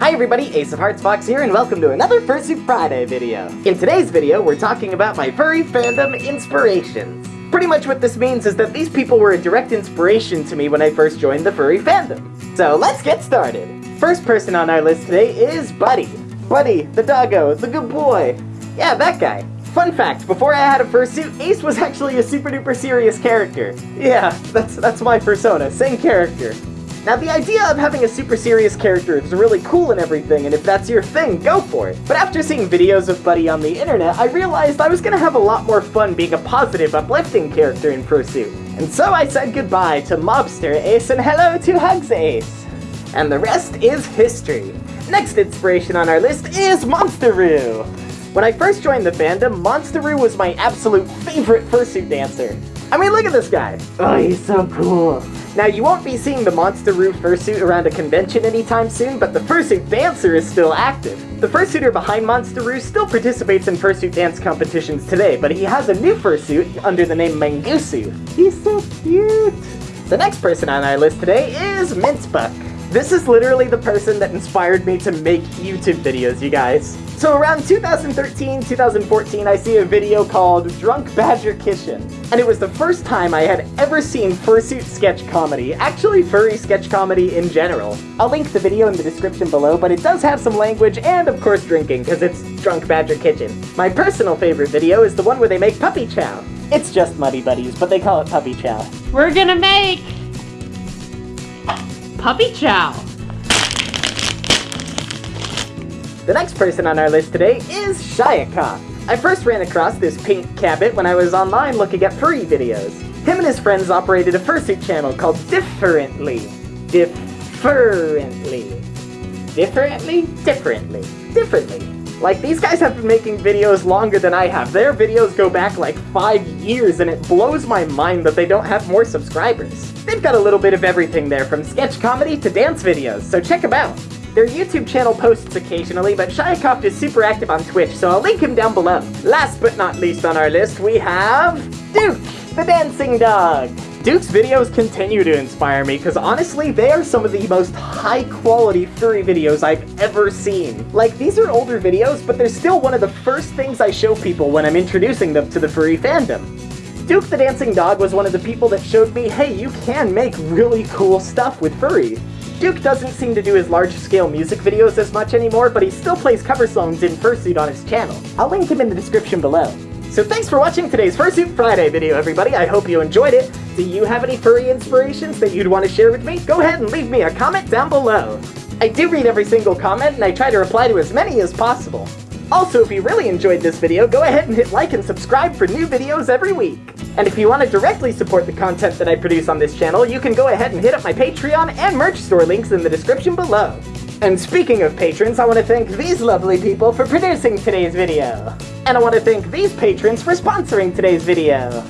Hi everybody, Ace of Hearts Fox here, and welcome to another Fursuit Friday video. In today's video, we're talking about my furry fandom inspirations. Pretty much what this means is that these people were a direct inspiration to me when I first joined the furry fandom. So let's get started. First person on our list today is Buddy. Buddy, the doggo, the good boy. Yeah, that guy. Fun fact, before I had a fursuit, Ace was actually a super duper serious character. Yeah, that's, that's my persona, same character. Now the idea of having a super serious character is really cool and everything, and if that's your thing, go for it. But after seeing videos of Buddy on the internet, I realized I was gonna have a lot more fun being a positive, uplifting character in Fursuit. And so I said goodbye to Mobster Ace and hello to Hugs Ace. And the rest is history. Next inspiration on our list is Monsteroo. When I first joined the fandom, Monsteroo was my absolute favorite fursuit dancer. I mean, look at this guy. Oh, he's so cool. Now, you won't be seeing the Monster Monsteroo fursuit around a convention anytime soon, but the fursuit dancer is still active. The fursuiter behind Monsteroo still participates in fursuit dance competitions today, but he has a new fursuit under the name Mangusu. He's so cute! The next person on our list today is Mincebuck. This is literally the person that inspired me to make YouTube videos, you guys. So around 2013, 2014, I see a video called Drunk Badger Kitchen. And it was the first time I had ever seen fursuit sketch comedy, actually furry sketch comedy in general. I'll link the video in the description below, but it does have some language and of course drinking, because it's Drunk Badger Kitchen. My personal favorite video is the one where they make puppy chow. It's just Muddy Buddies, but they call it puppy chow. We're gonna make puppy chow. The next person on our list today is Shayaka. I first ran across this pink cabbit when I was online looking at furry videos. Him and his friends operated a fursuit channel called Differently. Differently. Differently? Differently. Differently. Like, these guys have been making videos longer than I have. Their videos go back like five years, and it blows my mind that they don't have more subscribers. They've got a little bit of everything there, from sketch comedy to dance videos, so check them out. Their YouTube channel posts occasionally, but Shayakoft is super active on Twitch, so I'll link him down below. Last but not least on our list, we have Duke, the dancing dog. Duke's videos continue to inspire me, because honestly, they are some of the most high-quality furry videos I've ever seen. Like, these are older videos, but they're still one of the first things I show people when I'm introducing them to the furry fandom. Duke the Dancing Dog was one of the people that showed me, hey, you can make really cool stuff with furry. Duke doesn't seem to do his large-scale music videos as much anymore, but he still plays cover songs in Fursuit on his channel. I'll link him in the description below. So thanks for watching today's Fursuit Friday video, everybody. I hope you enjoyed it. Do you have any furry inspirations that you'd want to share with me? Go ahead and leave me a comment down below. I do read every single comment, and I try to reply to as many as possible. Also, if you really enjoyed this video, go ahead and hit like and subscribe for new videos every week. And if you want to directly support the content that I produce on this channel, you can go ahead and hit up my Patreon and merch store links in the description below. And speaking of patrons, I want to thank these lovely people for producing today's video. And I want to thank these patrons for sponsoring today's video.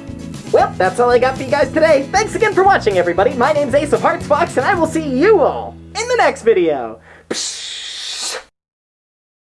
Well, that's all I got for you guys today. Thanks again for watching, everybody. My name's Ace of Hearts Fox, and I will see you all in the next video.